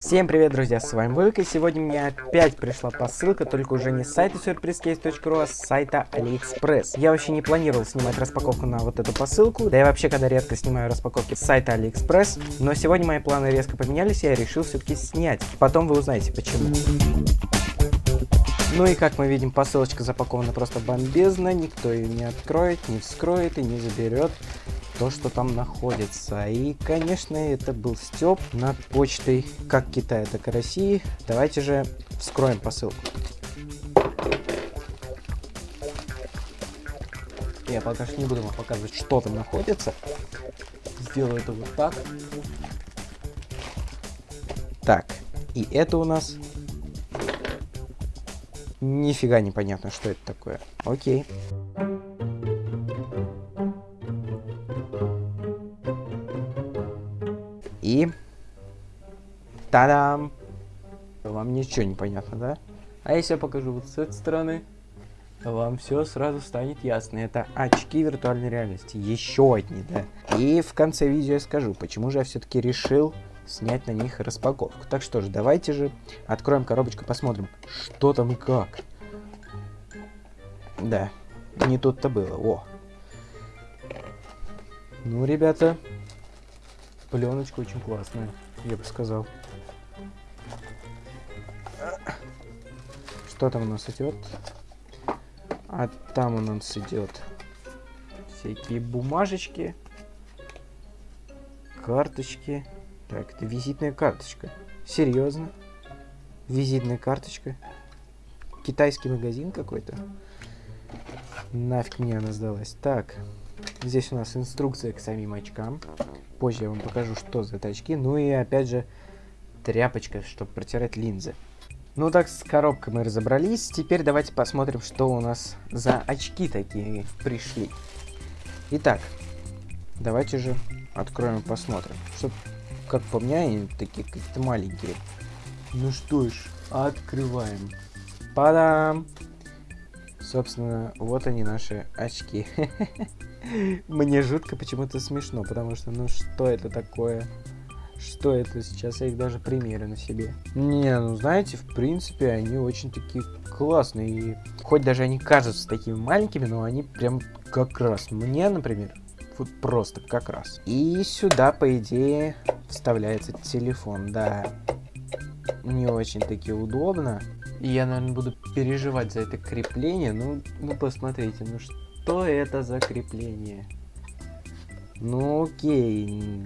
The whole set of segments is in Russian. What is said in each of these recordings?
Всем привет, друзья, с вами Вовик, и сегодня мне опять пришла посылка, только уже не с сайта surprisecase.ru, а с сайта AliExpress. Я вообще не планировал снимать распаковку на вот эту посылку, да я вообще когда редко снимаю распаковки с сайта AliExpress, но сегодня мои планы резко поменялись, и я решил все-таки снять. Потом вы узнаете почему. Ну и как мы видим, посылочка запакована просто бомбезно, никто ее не откроет, не вскроет и не заберет то, что там находится. И, конечно, это был степ над почтой как Китая, так и России. Давайте же вскроем посылку. Я пока что не буду вам показывать, что там находится. Сделаю это вот так. Так, и это у нас... Нифига непонятно, что это такое. Окей. И... Та-дам! Вам ничего не понятно, да? А если я покажу вот с этой стороны, вам все сразу станет ясно. Это очки виртуальной реальности. Еще одни, да. И в конце видео я скажу, почему же я все-таки решил снять на них распаковку. Так что же, давайте же откроем коробочку, посмотрим, что там и как. Да, не тут-то было. О. Ну, ребята, Пленочка очень классная, я бы сказал. Что там у нас идет? А там у нас идет всякие бумажечки, карточки. Так, это визитная карточка. Серьезно? Визитная карточка? Китайский магазин какой-то? Нафиг мне она сдалась. Так, здесь у нас инструкция к самим очкам. Позже я вам покажу, что за это очки. Ну и опять же, тряпочка, чтобы протирать линзы. Ну так, с коробкой мы разобрались. Теперь давайте посмотрим, что у нас за очки такие пришли. Итак, давайте же откроем и посмотрим. Что, как по мне, они такие какие-то маленькие. Ну что ж, открываем. Падам! Собственно, вот они наши очки. Мне жутко почему-то смешно, потому что, ну что это такое? Что это сейчас? Я их даже примерю на себе. Не, ну знаете, в принципе, они очень такие классные. И хоть даже они кажутся такими маленькими, но они прям как раз. Мне, например, вот просто как раз. И сюда, по идее, вставляется телефон, да. Не очень таки удобно. И я, наверное, буду переживать за это крепление. Ну, ну посмотрите, ну что это за крепление? Ну окей,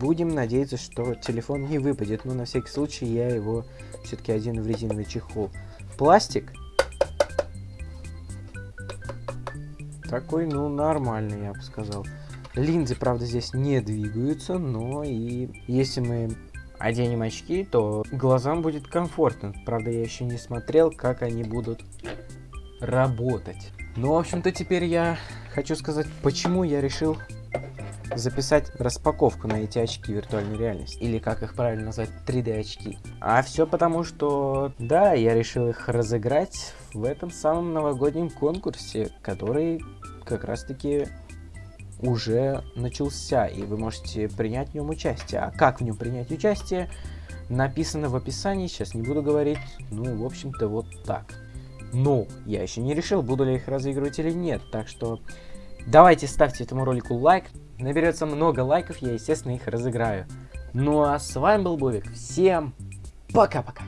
будем надеяться, что телефон не выпадет, но на всякий случай я его все-таки один в резиновый чехол. Пластик. Такой, ну, нормальный, я бы сказал. Линзы, правда, здесь не двигаются, но и если мы оденем очки, то глазам будет комфортно. Правда, я еще не смотрел, как они будут работать. Ну, в общем-то, теперь я хочу сказать, почему я решил записать распаковку на эти очки виртуальной реальности. Или, как их правильно назвать, 3D очки. А все потому, что, да, я решил их разыграть в этом самом новогоднем конкурсе, который как раз-таки уже начался, и вы можете принять в нем участие. А как в нем принять участие, написано в описании, сейчас не буду говорить, ну, в общем-то, вот так. Но я еще не решил, буду ли их разыгрывать или нет. Так что давайте ставьте этому ролику лайк. Наберется много лайков, я, естественно, их разыграю. Ну а с вами был Бовик. Всем пока-пока.